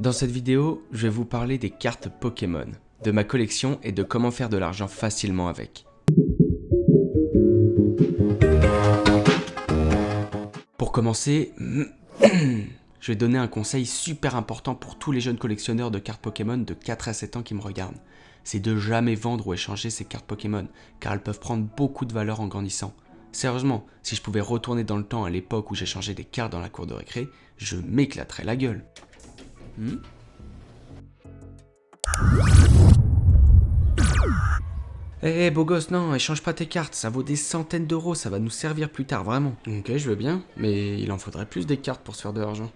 Dans cette vidéo, je vais vous parler des cartes Pokémon, de ma collection et de comment faire de l'argent facilement avec. Pour commencer, je vais donner un conseil super important pour tous les jeunes collectionneurs de cartes Pokémon de 4 à 7 ans qui me regardent. C'est de jamais vendre ou échanger ces cartes Pokémon, car elles peuvent prendre beaucoup de valeur en grandissant. Sérieusement, si je pouvais retourner dans le temps à l'époque où j'échangeais des cartes dans la cour de récré, je m'éclaterais la gueule. Hmm Eh beau gosse, non, échange pas tes cartes, ça vaut des centaines d'euros, ça va nous servir plus tard, vraiment. Ok, je veux bien, mais il en faudrait plus des cartes pour se faire de l'argent.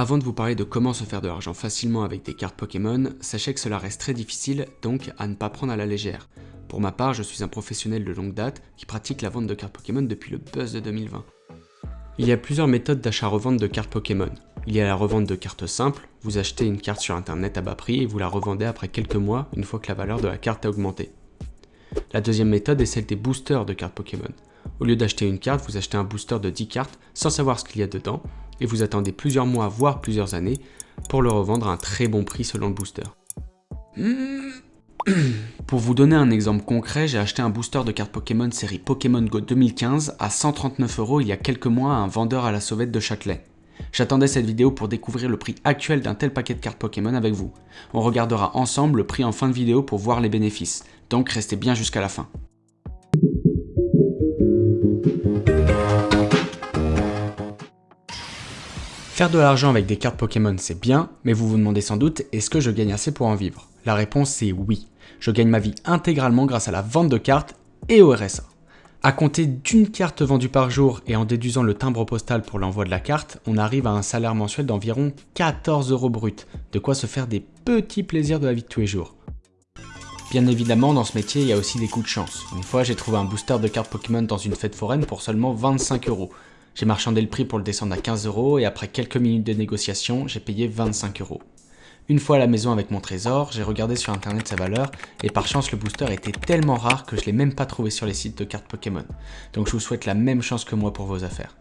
Avant de vous parler de comment se faire de l'argent facilement avec des cartes Pokémon, sachez que cela reste très difficile, donc à ne pas prendre à la légère. Pour ma part, je suis un professionnel de longue date qui pratique la vente de cartes Pokémon depuis le buzz de 2020. Il y a plusieurs méthodes d'achat-revente de cartes Pokémon. Il y a la revente de cartes simples, vous achetez une carte sur internet à bas prix et vous la revendez après quelques mois une fois que la valeur de la carte a augmenté. La deuxième méthode est celle des boosters de cartes Pokémon. Au lieu d'acheter une carte, vous achetez un booster de 10 cartes sans savoir ce qu'il y a dedans et vous attendez plusieurs mois voire plusieurs années pour le revendre à un très bon prix selon le booster. Pour vous donner un exemple concret, j'ai acheté un booster de cartes Pokémon série Pokémon Go 2015 à 139 euros il y a quelques mois à un vendeur à la sauvette de Châtelet. J'attendais cette vidéo pour découvrir le prix actuel d'un tel paquet de cartes Pokémon avec vous. On regardera ensemble le prix en fin de vidéo pour voir les bénéfices, donc restez bien jusqu'à la fin. Faire de l'argent avec des cartes Pokémon c'est bien, mais vous vous demandez sans doute est-ce que je gagne assez pour en vivre? La réponse c'est oui. Je gagne ma vie intégralement grâce à la vente de cartes et au RSA. À compter d'une carte vendue par jour et en déduisant le timbre postal pour l'envoi de la carte, on arrive à un salaire mensuel d'environ 14 euros brut, de quoi se faire des petits plaisirs de la vie de tous les jours. Bien évidemment, dans ce métier, il y a aussi des coups de chance. Une fois, j'ai trouvé un booster de cartes Pokémon dans une fête foraine pour seulement 25 euros. J'ai marchandé le prix pour le descendre à 15 euros et après quelques minutes de négociation, j'ai payé 25 euros. Une fois à la maison avec mon trésor, j'ai regardé sur internet sa valeur et par chance le booster était tellement rare que je l'ai même pas trouvé sur les sites de cartes Pokémon. Donc je vous souhaite la même chance que moi pour vos affaires.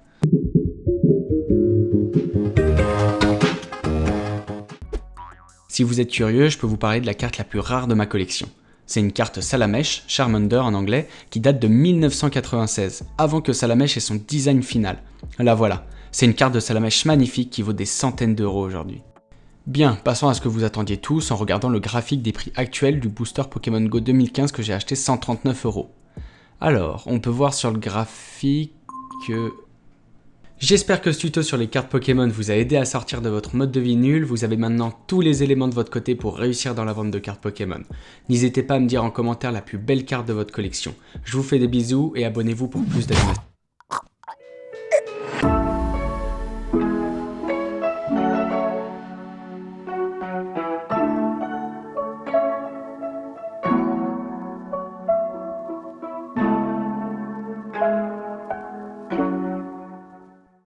Si vous êtes curieux, je peux vous parler de la carte la plus rare de ma collection. C'est une carte Salamèche, Charmander en anglais, qui date de 1996, avant que Salamèche ait son design final. La voilà, c'est une carte de Salamèche magnifique qui vaut des centaines d'euros aujourd'hui. Bien, passons à ce que vous attendiez tous en regardant le graphique des prix actuels du booster Pokémon Go 2015 que j'ai acheté 139 euros. Alors, on peut voir sur le graphique que J'espère que ce tuto sur les cartes Pokémon vous a aidé à sortir de votre mode de vie nul, vous avez maintenant tous les éléments de votre côté pour réussir dans la vente de cartes Pokémon. N'hésitez pas à me dire en commentaire la plus belle carte de votre collection. Je vous fais des bisous et abonnez-vous pour plus d'animation.